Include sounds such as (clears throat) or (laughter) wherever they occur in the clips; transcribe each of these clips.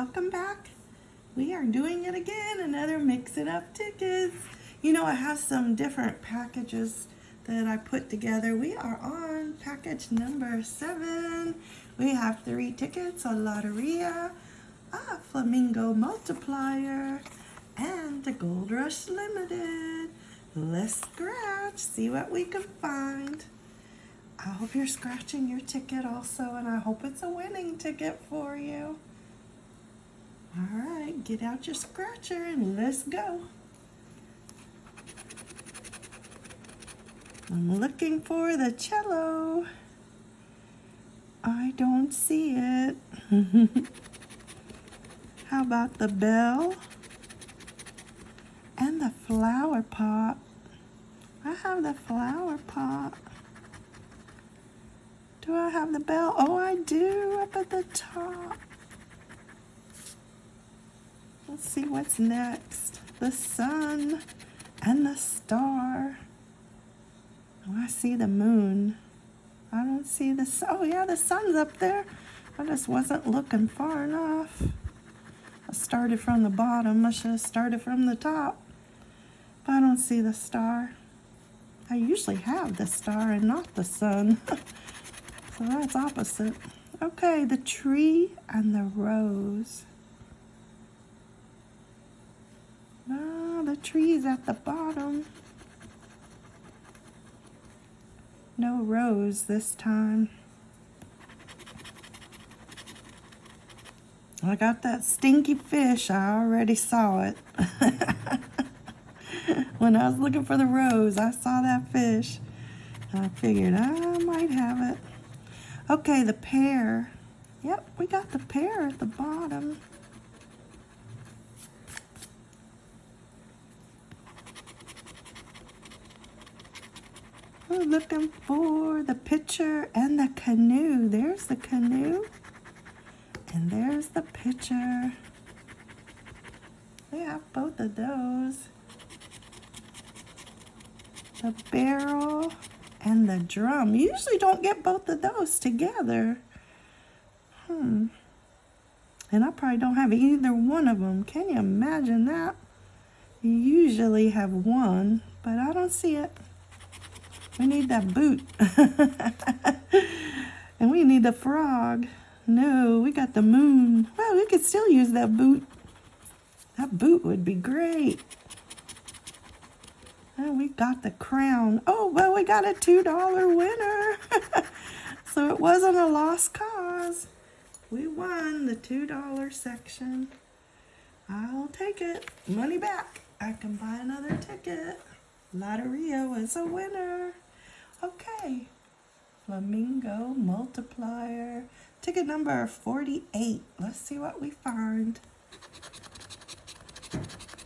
welcome back. We are doing it again, another Mix It Up tickets. You know, I have some different packages that I put together. We are on package number seven. We have three tickets, a Lotteria, a Flamingo Multiplier, and a Gold Rush Limited. Let's scratch, see what we can find. I hope you're scratching your ticket also, and I hope it's a winning ticket for you. All right, get out your scratcher and let's go. I'm looking for the cello. I don't see it. (laughs) How about the bell? And the flower pot. I have the flower pot. Do I have the bell? Oh, I do, up at the top. Let's see what's next. The sun and the star. Oh, I see the moon. I don't see the sun. Oh, yeah, the sun's up there. I just wasn't looking far enough. I started from the bottom. I should have started from the top. But I don't see the star. I usually have the star and not the sun. (laughs) so that's opposite. Okay, the tree and the rose. Ah, the tree's at the bottom. No rose this time. I got that stinky fish. I already saw it. (laughs) when I was looking for the rose, I saw that fish. I figured I might have it. Okay, the pear. Yep, we got the pear at the bottom. We're looking for the pitcher and the canoe. There's the canoe. And there's the pitcher. We have both of those. The barrel and the drum. You usually don't get both of those together. Hmm. And I probably don't have either one of them. Can you imagine that? You usually have one, but I don't see it. We need that boot. (laughs) and we need the frog. No, we got the moon. Well, we could still use that boot. That boot would be great. And we got the crown. Oh, well, we got a $2 winner. (laughs) so it wasn't a lost cause. We won the $2 section. I'll take it. Money back. I can buy another ticket. Lotteria was a winner. Okay. Flamingo multiplier. Ticket number 48. Let's see what we find.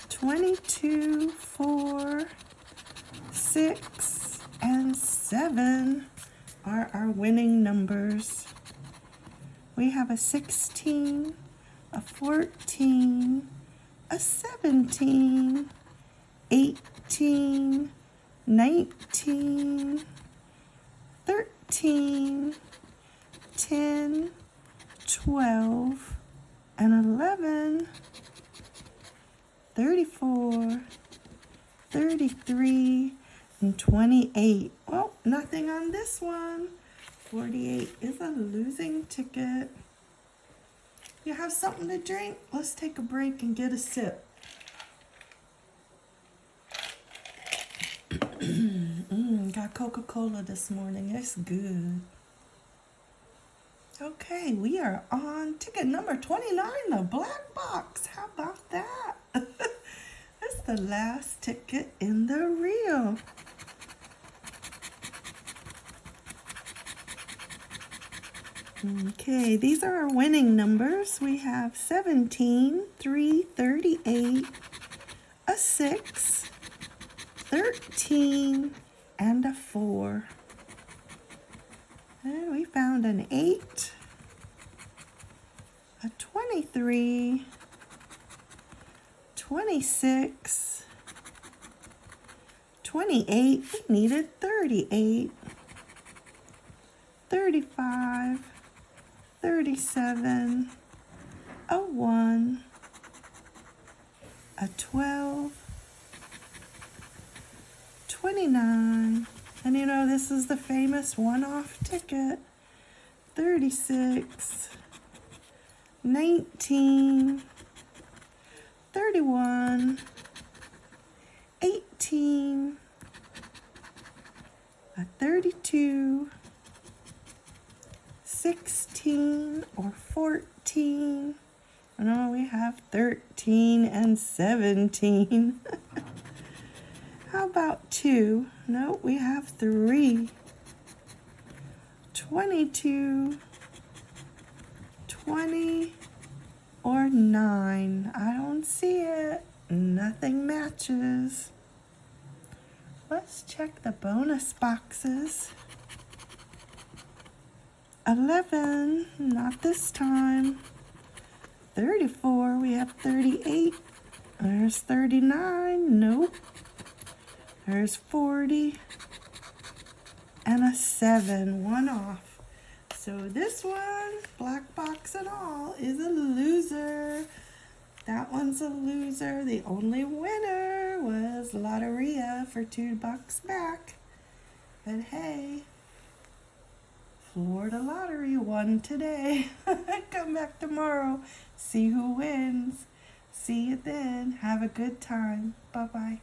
22, 4, 6, and 7 are our winning numbers. We have a 16, a 14, a 17, 18, 19, 13, 10, 12, and 11, 34, 33, and 28. Well, nothing on this one. 48 is a losing ticket. You have something to drink? Let's take a break and get a sip. (clears throat) got Coca-Cola this morning. It's good. Okay, we are on ticket number 29, the black box. How about that? (laughs) That's the last ticket in the reel. Okay, these are our winning numbers. We have 17, 3, 38, a 6, 13, and a 4. And we found an 8, a 23, 26, 28, we needed 38, 35, 37, a 1, a 12, 29, and you know, this is the famous one off ticket. 36, 19, 31, 18, a 32, 16 or 14. No, we have 13 and 17. (laughs) How about 2? No, we have 3. 22, 20, or 9. I don't see it. Nothing matches. Let's check the bonus boxes. 11, not this time. 34, we have 38. There's 39, nope. There's 40. And a 7, one off. So this one, black box and all, is a loser. That one's a loser. The only winner was Lotteria for two bucks back. But hey, Florida Lottery won today. (laughs) Come back tomorrow. See who wins. See you then. Have a good time. Bye bye.